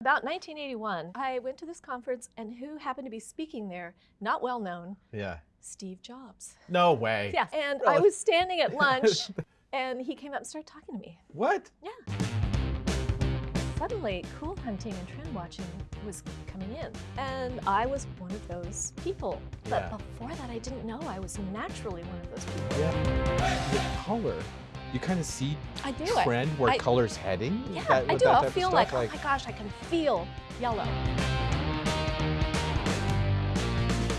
About 1981, I went to this conference, and who happened to be speaking there, not well known, Yeah. Steve Jobs. No way. Yeah, and I was standing at lunch, and he came up and started talking to me. What? Yeah. Suddenly, cool hunting and trend watching was coming in, and I was one of those people. But Yeah. before that, I didn't know I was naturally one of those people. Yeah. The color. You kind of see I do. Trend where I- color's heading. Yeah, That- I do. that I'll feel stuff, like, oh my gosh, I can feel yellow.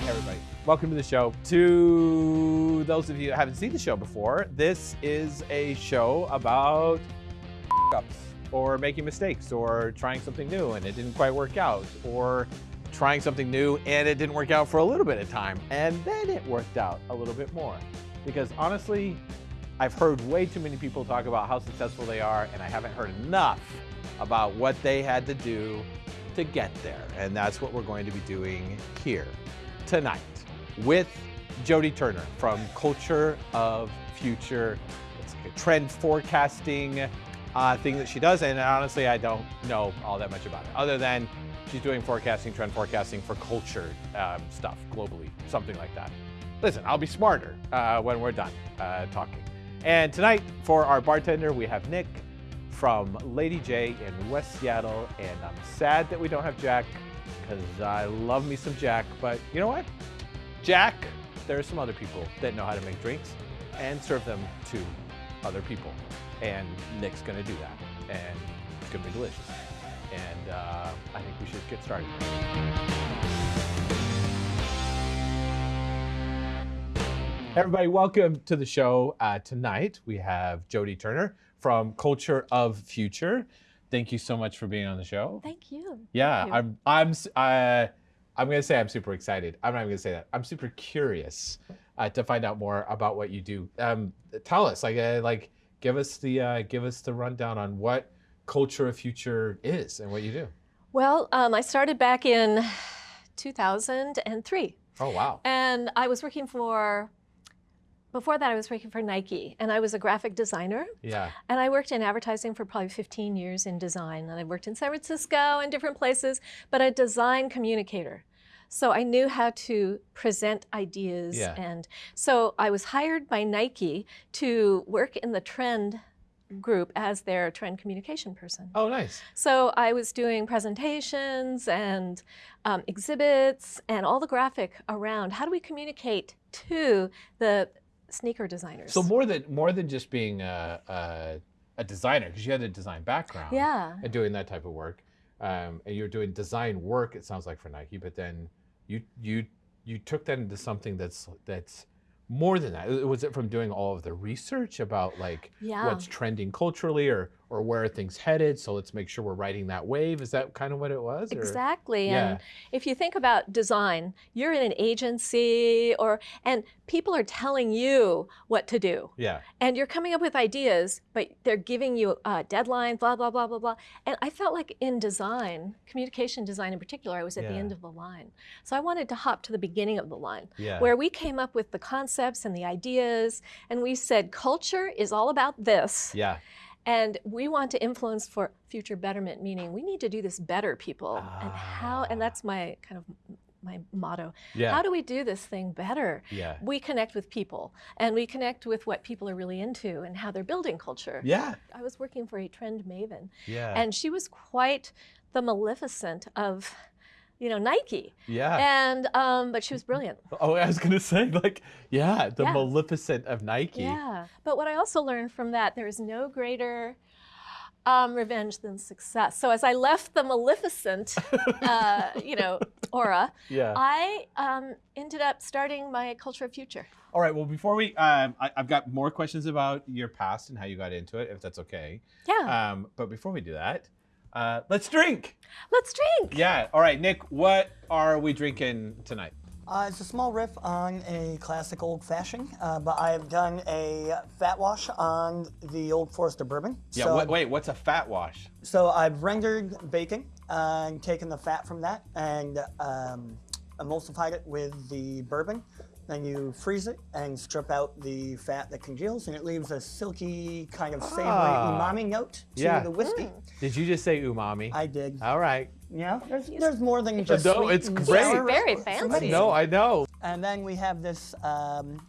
Hey, everybody. Welcome to the show. To those of you who haven't seen the show before, this is a show about ups or making mistakes or trying something new and it didn't quite work out or trying something new and it didn't work out for a little bit of time and then it worked out a little bit more. Because honestly, I've heard way too many people talk about how successful they are and I haven't heard enough about what they had to do to get there. And that's what we're going to be doing here tonight with Jody Turner from Culture of Future. It's like a trend forecasting uh, thing that she does. And honestly, I don't know all that much about it, other than she's doing forecasting, trend forecasting for culture um, stuff globally, something like that. Listen, I'll be smarter uh, when we're done uh, talking. And tonight, for our bartender, we have Nick from Lady Jaye in West Seattle. And I'm sad that we don't have Jack because I love me some Jack. But you know what? Jack, there are some other people that know how to make drinks and serve them to other people. And Nick's gonna do that. And it's gonna be delicious. And uh, I think we should get started. Everybody, welcome to the show. Uh, tonight we have Jody Turner from Culture of Future. Thank you so much for being on the show. Thank you. Yeah, you. I'm. I'm. Uh, I'm gonna say I'm super excited. I'm not even gonna say that. I'm super curious uh, to find out more about what you do. Um, tell us, like, uh, like, give us the uh, give us the rundown on what Culture of Future is and what you do. Well, um, I started back in 2003, Oh wow. and I was working for. Before that, I was working for Nike, and I was a graphic designer. Yeah. And I worked in advertising for probably 15 years in design. And I worked in San Francisco and different places, but a design communicator. So I knew how to present ideas. Yeah. And so I was hired by Nike to work in the trend group as their trend communication person. Oh nice. So I was doing presentations and um, exhibits and all the graphic around how do we communicate to the sneaker designers. So more than more than just being a a, a designer, because you had a design background. yeah. and doing that type of work. Um, and you're doing design work. It sounds like for Nike, but then you you you took that into something that's that's more than that. Was it from doing all of the research about like Yeah. what's trending culturally or or where are things headed? So let's make sure we're riding that wave. Is that kind of what it was? or- Exactly. Yeah. And if you think about design, you're in an agency or and people are telling you what to do. Yeah. And you're coming up with ideas, but they're giving you uh, a deadline, blah, blah, blah, blah, blah. And I felt like in design, communication design in particular, I was at the end of the line. So I wanted to hop to the beginning of the line Yeah. where we came up with the concepts and the ideas. And we said, culture is all about this. yeah. And we want to influence for future betterment, meaning we need to do this better, people. And how, and Ah. that's my kind of my motto. Yeah. How do we do this thing better? yeah. We connect with people and we connect with what people are really into and how they're building culture. Yeah. I was working for a trend maven Yeah. and she was quite the maleficent of, you know, Nike. yeah. And, um, but she was brilliant. oh, I was gonna say like, yeah, the Yeah. Maleficent of Nike. Yeah. But what I also learned from that, there is no greater um, revenge than success. So as I left the Maleficent, uh, you know, aura, Yeah. I um, ended up starting my Culture of Future. All right. Well, before we, um, I, I've got more questions about your past and how you got into it, if that's okay. Yeah. Um, but before we do that, uh, let's drink. Let's drink. Yeah. All right, Nick. What are we drinking tonight? Uh, it's a small riff on a classic old fashioned, uh, but I have done a fat wash on the Old Forester bourbon. Yeah. so, wait, wait. What's a fat wash? so I've rendered bacon and taken the fat from that and um, emulsified it with the bourbon Then you freeze it and strip out the fat that congeals, and it leaves a silky kind of savory Ah. umami note to Yeah. the whiskey. Did you just say umami? I did. All right. Yeah, there's, there's more than just no, sweet it's great. sour. Very fancy. many- No, I know. And then we have this, um,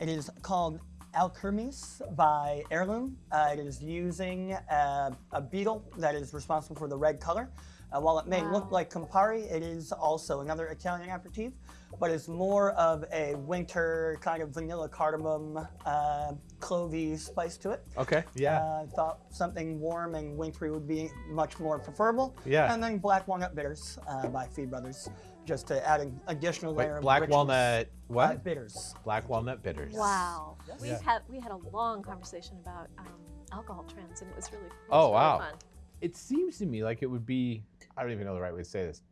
it is called Alchermes by Heirloom. Uh, it is using uh, a beetle that is responsible for the red color. Uh, while it may look like Campari, it is also another Italian aperitif, but it's more of a winter kind of vanilla cardamom, uh, clovey spice to it. Okay. Yeah. Uh, thought something warm and wintry would be much more preferable. Yeah. And then Black Walnut Bitters uh, by Fee Brothers, just to add an additional layer Wait, of black richness. walnut. Uh, What? bitters. Black walnut bitters. Wow. We Yeah. had we had a long conversation about um, alcohol trends, and it was really. It was Oh, really wow. Fun. It seems to me like it would be. I don't even know the right way to say this.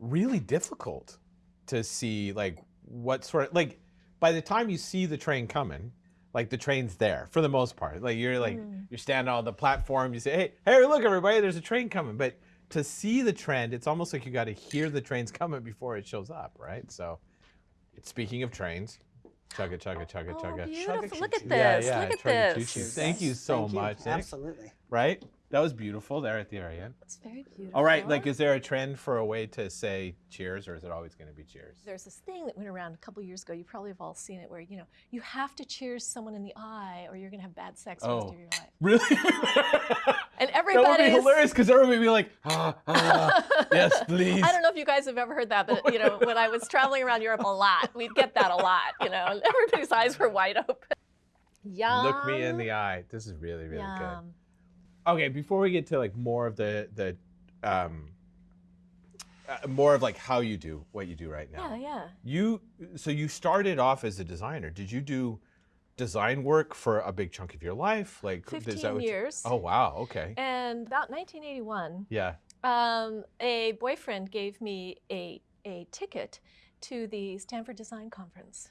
Really difficult to see like what sort of like by the time you see the train coming, like the train's there for the most part. Like you're like mm-hmm. you're standing on the platform, you say, "Hey, hey, look everybody, there's a train coming." But to see the trend, it's almost like you got to hear the trains coming before it shows up, right? So, speaking of trains, chugga chugga chugga Oh, chugga. beautiful! Look at this! Yeah, yeah, Look at chugga-choo-choo. this! Thank you so Thank you. much, Nick. Absolutely. Right? That was beautiful there at the very end. It's very beautiful. All right, like, is there a trend for a way to say cheers, or is it always going to be cheers? There's this thing that went around a couple years ago. You probably have all seen it, where you know you have to cheers someone in the eye, or you're gonna have bad sex the rest Oh. of your life. Really? And everybody. that would be hilarious because everybody would be like, ah, ah, yes, please. I don't know if you guys have ever heard that, but you know, when I was traveling around Europe a lot, we'd get that a lot. You know, and everybody's eyes were wide open. Yum. Look me in the eye. This is really, really Yum. good. Okay, before we get to like more of the the um, uh, more of like how you do what you do right now. Yeah, yeah. You so you started off as a designer. Did you do design work for a big chunk of your life? Like is that 15 what you- years. oh wow, okay. And about 1981, Yeah. um, a boyfriend gave me a, a ticket to the Stanford Design Conference.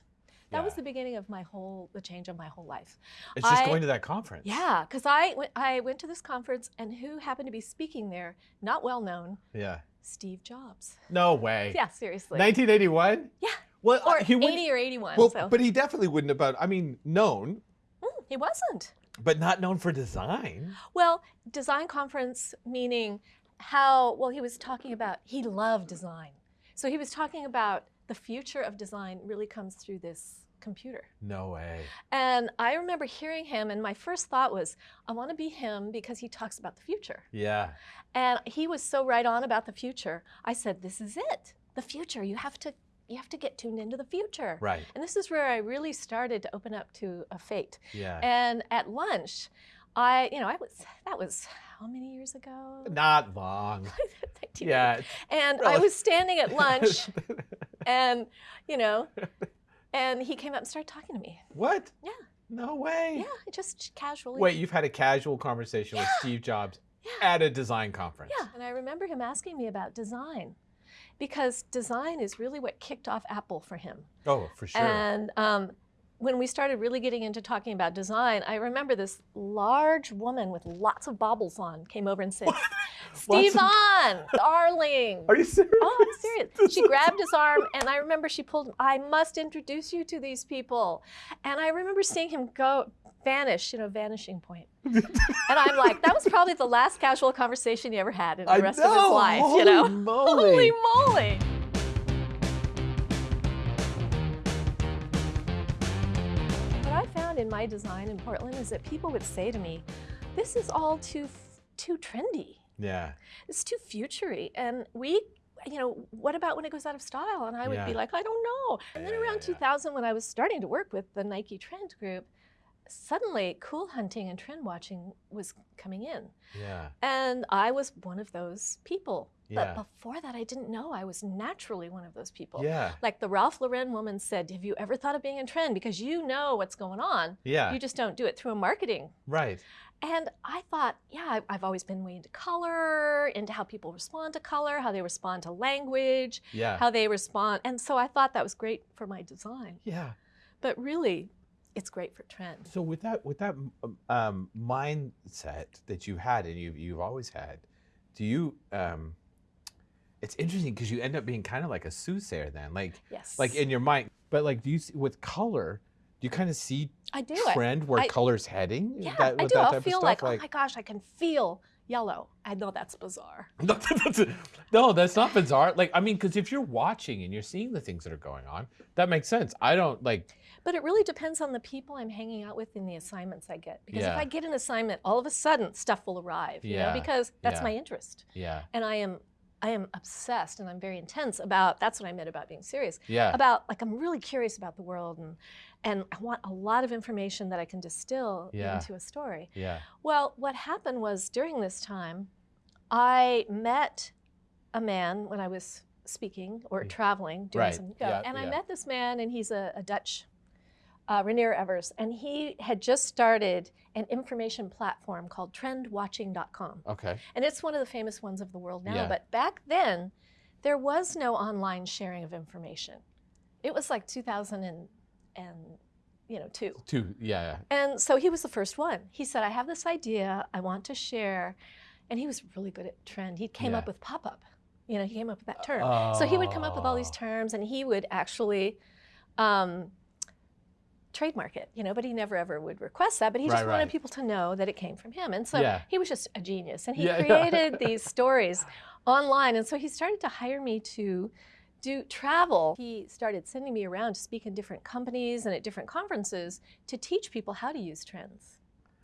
That was the beginning of my whole, the change of my whole life. It's just I- going to that conference. Yeah, because I went, I went to this conference, and who happened to be speaking there, not well known, Yeah. Steve Jobs. No way. Yeah, seriously. 1981? Yeah. Well, Or he 80 wouldn't- or 81. Well, so. but he definitely wouldn't have. been, I mean, known, Mm, he wasn't. but not known for design. Well, design conference meaning how, well, he was talking about, he loved design. So he was talking about the future of design really comes through this computer. No way. And I remember hearing him, and my first thought was, I want to be him because he talks about the future. Yeah. And he was so right on about the future. I said, This is it. The future. You have to you have to get tuned into the future. Right. And this is where I really started to open up to a fate. Yeah. And at lunch, I, you know, I was that was how many years ago? not long. Yeah. And Really? I was standing at lunch and, you know, and he came up and started talking to me. what? Yeah. No way. Yeah, just casually. Wait, you've had a casual conversation with Steve Jobs Yeah. at a design conference. Yeah, and I remember him asking me about design because design is really what kicked off Apple for him. Oh, for sure. And um, when we started really getting into talking about design, I remember this large woman with lots of baubles on came over and said, Of- Stevon, darling. Are you serious? Oh, I'm serious. This She grabbed his arm, and I remember she pulled. I must introduce you to these people, and I remember seeing him go vanish, you know, vanishing point. and I'm like, that was probably the last casual conversation he ever had in the I rest of his life, holy you know. moly. Holy moly! What I found in my design in Portland is that people would say to me, "This is all too too trendy." Yeah. it's too futury and we you know what about when it goes out of style and i would be like i don't know and then Yeah, yeah, around yeah. 2000 when i was starting to work with the nike trend group suddenly cool hunting and trend watching was coming in Yeah. and i was one of those people Yeah. but before that i didn't know i was naturally one of those people Yeah. like the ralph lauren woman said have you ever thought of being in trend because you know what's going on Yeah. you just don't do it through a marketing right. and I thought, yeah, I've always been way into color, into how people respond to color, how they respond to language, Yeah. how they respond. And so I thought that was great for my design. yeah. But really, it's great for trend. So with that with that um, um, mindset that you had and you've you've always had, do you um, it's interesting because you end up being kind of like a soothsayer then, like Yes. like in your mind. But like, do you see, with color? Do you kind of see I do trend where I- color's heading? Yeah, That- I do. I'll feel stuff? like, oh my gosh, I can feel yellow. I know that's bizarre. No, that's- no, that's not bizarre. Like, I mean, because if you're watching and you're seeing the things that are going on, that makes sense. I don't like. But it really depends on the people I'm hanging out with and the assignments I get. Because Yeah. if I get an assignment, all of a sudden stuff will arrive. You Yeah, know, because that's yeah. my interest. Yeah, And I am I am obsessed and I'm very intense about that's what I meant about being serious. yeah, About like I'm really curious about the world and and I want a lot of information that I can distill Yeah. into a story. yeah. Well, what happened was during this time, I met a man when I was speaking or traveling, doing Right. some go, Yeah, and I met this man, and he's a, a Dutch, uh, Reinier Evers, and he had just started an information platform called TrendWatching.com, Okay. and it's one of the famous ones of the world now. Yeah. But back then, there was no online sharing of information. It was like 2000 and, and you know two. Two. Yeah. And so he was the first one. He said, I have this idea I want to share. And he was really good at trend. He came Yeah. up with pop up. You know, he came up with that term. Oh. So he would come up with all these Oh. terms and he would actually um, trademark it, you know, but he never ever would request that. But he just Right, wanted right. people to know that it came from him. And so Yeah. he was just a genius. And he Yeah, yeah. created these stories online. And so he started to hire me to do travel. He started sending me around to speak in different companies and at different conferences to teach people how to use trends,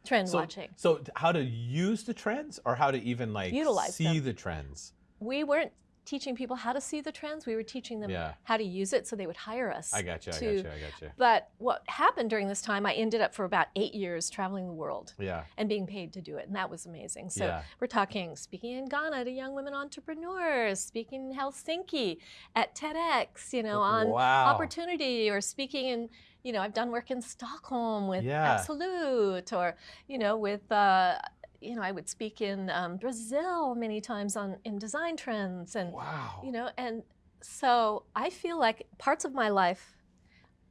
trend So, watching. so how to use the trends, or how to even like Utilize see them. the trends? We weren't teaching people how to see the trends. We were teaching them Yeah. how to use it so they would hire us. I got you. I got you. I got you. But what happened during this time, I ended up for about eight years traveling the world Yeah. and being paid to do it. And that was amazing. So Yeah. we're talking speaking in Ghana to young women entrepreneurs, speaking in Helsinki at TEDx, you know, on wow. opportunity or speaking in you know i've done work in stockholm with Yeah. Absolut or you know with uh, you know i would speak in um, brazil many times on in design trends and Wow. you know and so i feel like parts of my life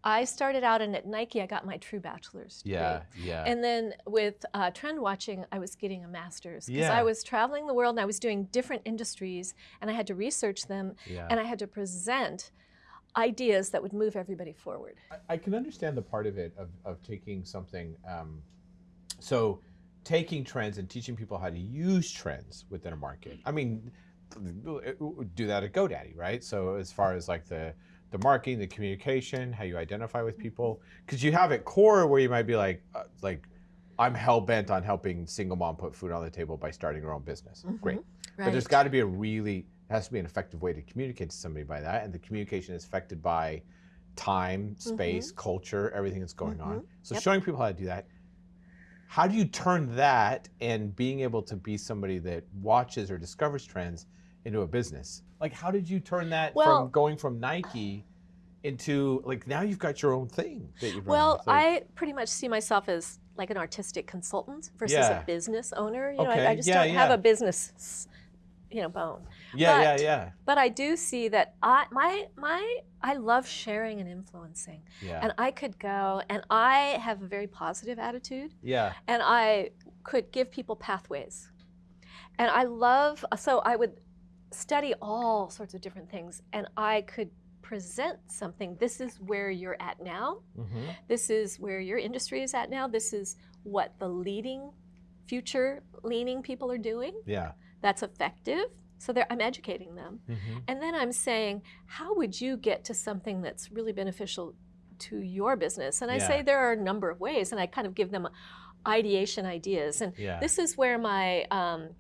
i started out and at nike i got my true bachelor's degree. yeah. Yeah. And then with uh, trend watching, I was getting a master's because Yeah. I was traveling the world and I was doing different industries and I had to research them yeah. and I had to present ideas that would move everybody forward. I- I can understand the part of it of, of taking something. Um, so, taking trends and teaching people how to use trends within a market. I mean, do that at GoDaddy, right? So, as far as like the the marketing, the communication, how you identify with people, because you have at core where you might be like, uh, like, I'm hell bent on helping single mom put food on the table by starting her own business. Great. But there's got to be a really has to be an effective way to communicate to somebody by that, and the communication is affected by time, space, culture, everything that's going on. Mhm. So Yep. showing people how to do that. How do you turn that and being able to be somebody that watches or discovers trends into a business? Like, how did you turn that Well- from going from Nike into like now you've got your own thing that you've Well, I pretty much see myself as like an artistic consultant versus Yeah. a business owner. You know, I, Okay, I just yeah, don't have a business, you know, bone. yeah, yeah, but- yeah, But I do see that I my my I love sharing and influencing, yeah, and I could go and I have a very positive attitude, yeah, and I could give people pathways, and I love so I would study all sorts of different things, and I could present something. This is where you're at now. Mm -hmm. This is where your industry is at now. This is what the leading, future leaning people are doing. yeah. That's effective. So I'm educating them. hmm And then I'm saying, how would you get to something that's really beneficial to your business? And I Yeah. say there are a number of ways, and I kind of give them ideation ideas. And Yeah. this is where my um,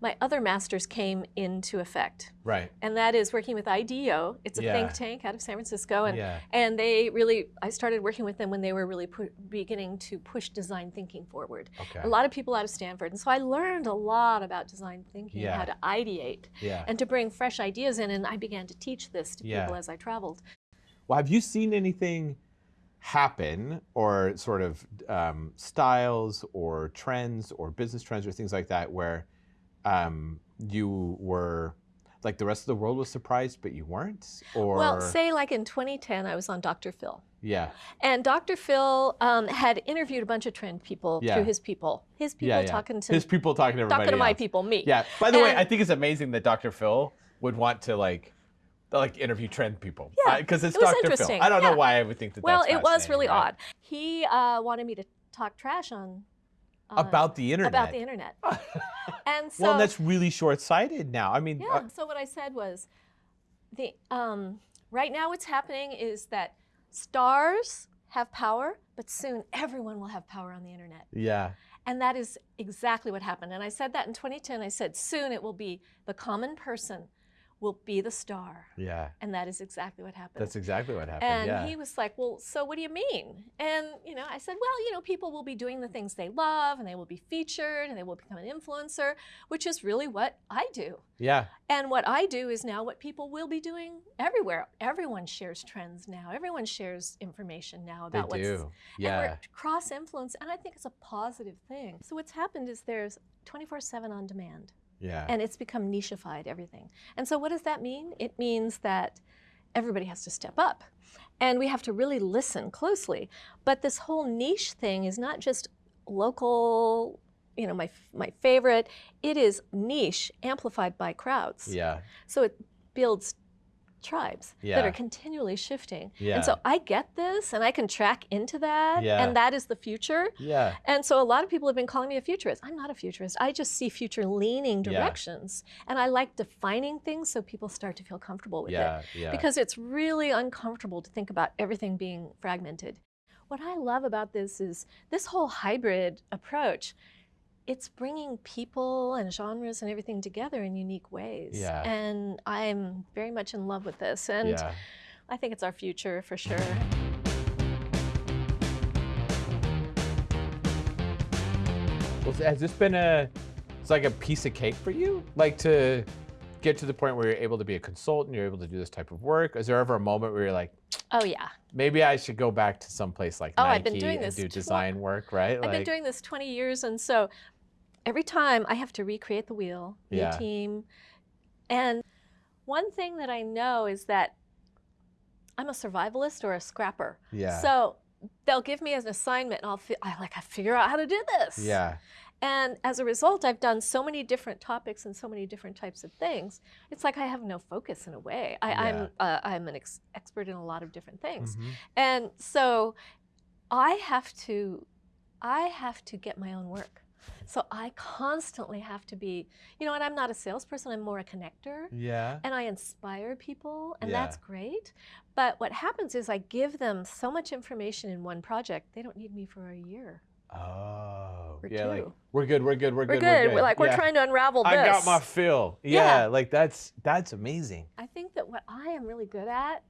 my other masters came into effect, right. and that is working with IDEO. It's a Yeah. think tank out of San Francisco, and yeah. and they really, I started working with them when they were really pu- beginning to push design thinking forward. Okay. A lot of people out of Stanford. And so I learned a lot about design thinking, Yeah. how to ideate, yeah. and to bring fresh ideas in. And I began to teach this to people as I traveled. Well, have you seen anything happen or sort of um, styles or trends or business trends or things like that where um, you were like the rest of the world was surprised but you weren't? Or Well, say like in 2010, I was on Dr. Phil. yeah, And Dr. Phil um, had interviewed a bunch of trend people Yeah. through his people. His people yeah, yeah. talking to His people talking to everybody talking to my else. people, me. Yeah. By the way, I think it's amazing that Dr. Phil would want to like like interview trend people. Yeah, because it's it Dr. Phil. I don't know why I would think that. well, it was really odd. He uh, wanted me to talk trash on. On- about the internet. About the internet. And so. well, that's really short-sighted now. I mean, Yeah. uh, so what I said was, the um, right now what's happening is that stars have power, but soon everyone will have power on the internet. yeah, And that is exactly what happened. And I said that in 2010. I said soon it will be the common person will be the star. yeah. And that is exactly what happened. That's exactly what happened. and yeah. he was like, "Well, so what do you mean?" And you know, I said, "Well, you know, people will be doing the things they love, and they will be featured, and they will become an influencer, which is really what I do. yeah. And what I do is now what people will be doing everywhere. Everyone shares trends now. Everyone shares information now They about what's do. Yeah. we're cross influence, and I think it's a positive thing. So what's happened is there's 24/7 on demand Yeah. and it's become nicheified everything. And so what does that mean? It means that everybody has to step up and we have to really listen closely. But this whole niche thing is not just local, you know, my my favorite, it is niche amplified by crowds. yeah. So it builds tribes that are continually shifting. Yeah. And so I get this and I can track into that Yeah. and that is the future. Yeah. And so a lot of people have been calling me a futurist. I'm not a futurist. I just see future leaning Yeah. directions. And I like defining things so people start to feel comfortable with Yeah. it. Yeah. Because it's really uncomfortable to think about everything being fragmented. What I love about this is this whole hybrid approach. It's bringing people and genres and everything together in unique ways. Yeah. And I'm very much in love with this. And yeah. I think it's our future for sure. Well, has this been a, it's like a piece of cake for you? Like to get to the point where you're able to be a consultant, you're able to do this type of work? Is there ever a moment where you're like, Oh, yeah. maybe I should go back to some place like Oh, Nike I've been doing and this do design work, right? I've been doing this 20 years, and so every time I have to recreate the wheel, new Yeah. team. And one thing that I know is that I'm a survivalist or a scrapper. yeah. So they'll give me an assignment, and I'll I like I figure out how to do this. yeah. And as a result, I've done so many different topics and so many different types of things. It's like I have no focus in a way. I, Yeah. I'm uh, I'm an ex- expert in a lot of different things. Mhm. And so I have to I have to get my own work. So I constantly have to be, you know, and I'm not a salesperson, I'm more a connector. Yeah. And I inspire people, and Yeah. that's great. But what happens is I give them so much information in one project, they don't need me for a year. Oh. Or yeah. Like we're good. We're good. We're, good, We're good. good. We're like, we're Yeah. trying to unravel this. I got my fill. Yeah. Yeah. Like that's that's amazing. I think that what I am really good at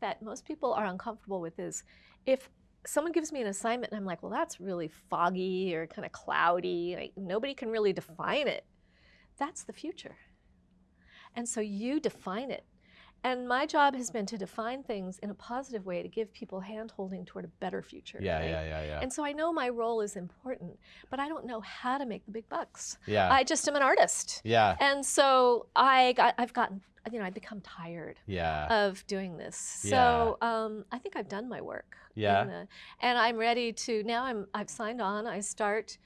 that most people are uncomfortable with is if someone gives me an assignment and I'm like, well, that's really foggy or kind of cloudy, like nobody can really define it. That's the future. And so you define it. And my job has been to define things in a positive way to give people handholding toward a better future. Yeah. right? Yeah. Yeah. Yeah. And so I know my role is important, but I don't know how to make the big bucks. yeah. I just am an artist. yeah. And so I got, I've gotten, you know, I've become tired Yeah. of doing this. So um, I think I've done my work. Yeah. the- and I'm ready to now. I'm I've signed on. I start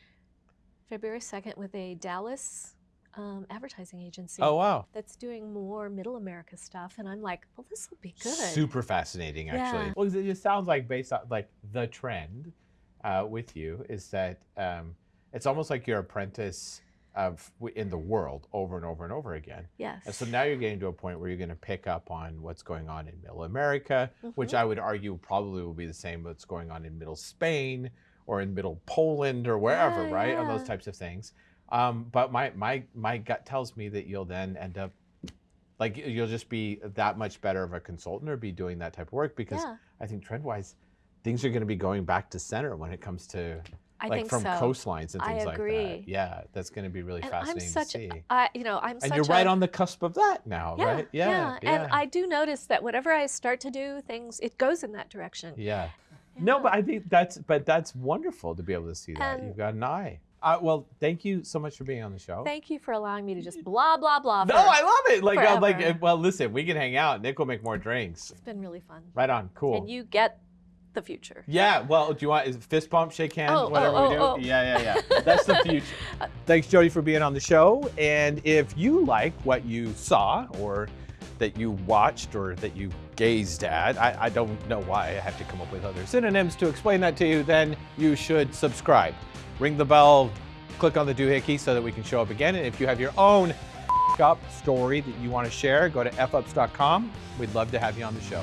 February second with a Dallas um, advertising agency. Oh wow. That's doing more Middle America stuff, and I'm like, well, this will be good. Super fascinating, actually. Yeah. Well, 'cause it just sounds like based on like the trend uh, with you is that um, it's almost like your apprentice of in the world over and over and over again. Yes. And so now you're getting to a point where you're going to pick up on what's going on in Middle America, which Mhm. I would argue probably will be the same what's going on in Middle Spain or in Middle Poland or wherever, Yeah, right? On those types of things. Um, but my my my gut tells me that you'll then end up like you'll just be that much better of a consultant or be doing that type of work because yeah, I think trend wise things are going to be going back to center when it comes to I like think from so. coastlines and I things like that. Yeah, that's going to be really and I'm fascinating such, to see. I you know, I'm and you're right a, on the cusp of that now, yeah, right? Yeah, And I do notice that whatever I start to do, things it goes in that direction. Yeah. No, but I think that's but that's wonderful to be able to see that. And- You've got an eye. Uh, well, thank you so much for being on the show. Thank you for allowing me to just blah blah blah. no, I love it. Like, I'm like, well, listen, we can hang out. Nick will make more drinks. It's been really fun. Right on. Cool. And you get the future. Yeah, well, do you want is fist bump, shake hands, Oh, whatever oh, we do? oh, oh. Yeah, yeah, yeah. That's the future. Thanks, Jody, for being on the show. And if you like what you saw or that you watched or that you gazed at, I, I don't know why I have to come up with other synonyms to explain that to you, then you should subscribe. Ring the bell, click on the doohickey so that we can show up again. And if you have your own up story that you want to share, go to fups.com. We'd love to have you on the show.